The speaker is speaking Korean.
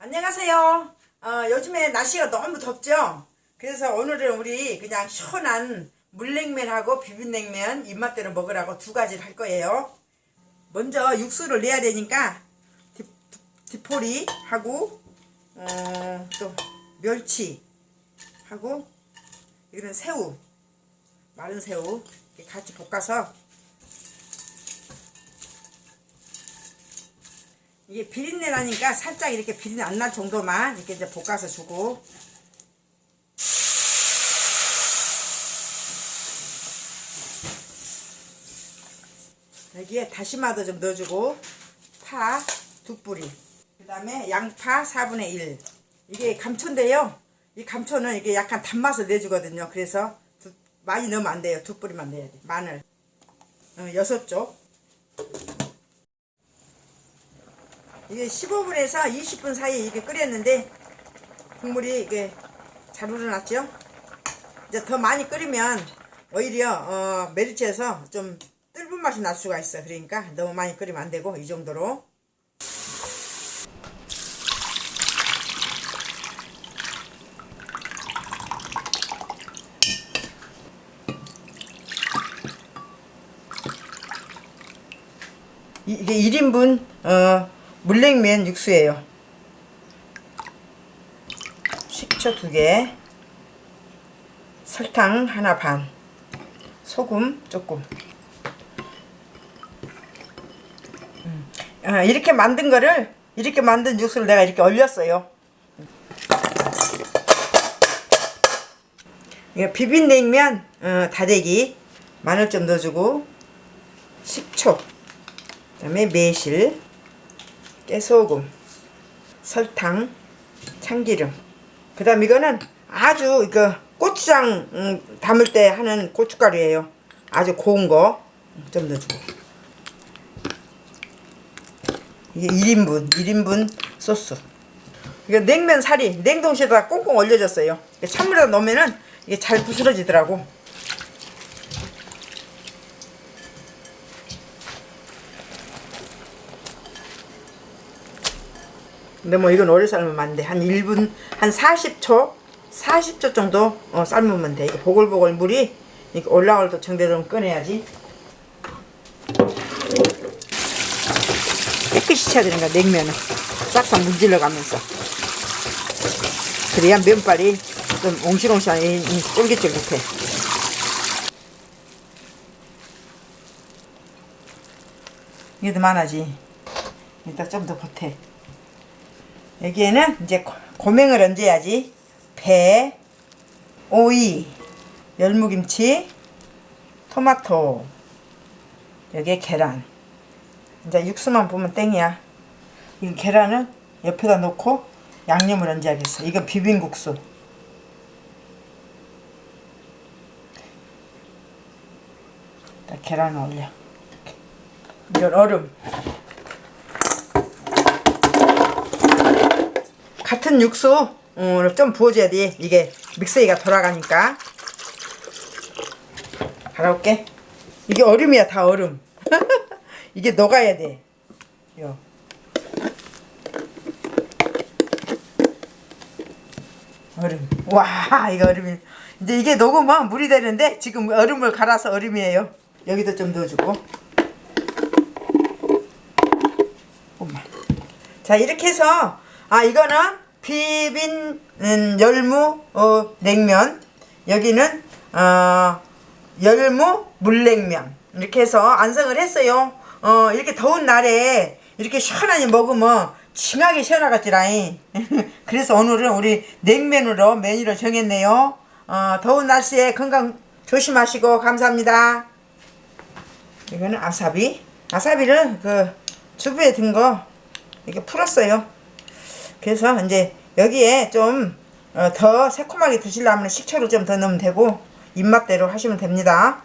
안녕하세요. 어, 요즘에 날씨가 너무 덥죠? 그래서 오늘은 우리 그냥 시원한 물냉면하고 비빔냉면 입맛대로 먹으라고 두 가지를 할 거예요. 먼저 육수를 내야 되니까 디, 디포리하고 어, 또 멸치하고 이거는 새우 마른 새우 같이 볶아서 이게 비린내 나니까 살짝 이렇게 비린내 안 날 정도만 이렇게 이제 볶아서 주고. 여기에 다시마도 좀 넣어주고. 파 두 뿌리. 그 다음에 양파 4분의 1 이게 감초인데요. 이 감초는 이게 약간 단맛을 내주거든요. 그래서 두, 많이 넣으면 안 돼요. 두 뿌리만 넣어야 돼. 마늘. 어, 여섯 쪽 이게 15분에서 20분 사이에 이게 끓였는데 국물이 이게 잘 우러났죠? 이제 더 많이 끓이면 오히려 어, 메리치에서 좀 뜰분 맛이 날 수가 있어. 그러니까 너무 많이 끓이면 안 되고 이 정도로. 이- 이게 1인분 어, 물냉면 육수예요. 식초 2개 설탕 하나 반 소금 조금. 음. 아, 이렇게 만든 거를 이렇게 만든 육수를 내가 이렇게 얼렸어요. 비빔냉면 어, 다대기 마늘 좀 넣어주고 식초 그 다음에 매실 깨소금 설탕 참기름. 그 다음 이거는 아주 이거 고추장 음, 담을 때 하는 고춧가루예요. 아주 고운 거. 좀 넣어주고. 이게 1인분 1인분 소스. 이거 냉면 살이 냉동실에다 꽁꽁 얼려졌어요. 찬물에다 넣으면은 이게 잘 부스러지더라고 근데 뭐 이건 오래 삶으면 안 돼. 한 1분, 한 40초, 40초 정도 어, 삶으면 돼. 이거 보글보글 물이 올라올 때 정대로 꺼내야지. 깨끗이 쳐야 되는 거야, 냉면은. 싹싹 문질러 가면서. 그래야 면발이 좀 옹실옹실하게 쫄깃쫄깃해. 이게 더 많아지. 일단 좀 더 보태. 여기에는 이제 고- 고명을 얹어야지. 배, 오이, 열무김치, 토마토 여기에 계란. 이제 육수만 보면 땡이야. 이 계란을 옆에다 놓고 양념을 얹어야겠어. 이건 비빔국수. 딱 계란을 올려. 이건 얼음 같은 육수 어, 좀 부어줘야 돼. 이게 믹서기가 돌아가니까. 갈아올게. 이게 얼음이야 다 얼음. 이게 녹아야 돼. 요. 얼음. 와 이거 얼음이. 이제 이게 녹으면 물이 되는데 지금 얼음을 갈아서 얼음이에요. 여기도 좀 넣어주고. 자 이렇게 해서 아 이거는 비빔 음, 열무 어, 냉면. 여기는 어, 열무 물냉면. 이렇게 해서 완성을 했어요. 어 이렇게 더운 날에 이렇게 시원하게 먹으면 징하게 시원하겠지라잉. 그래서 오늘은 우리 냉면으로 메뉴를 정했네요. 어, 더운 날씨에 건강 조심하시고 감사합니다. 이거는 아사비. 아사비는 그 주부에 든 거 이렇게 풀었어요 그래서 이제 여기에 좀 어, 더 새콤하게 드시려면 식초를 좀 더 넣으면 되고 입맛대로 하시면 됩니다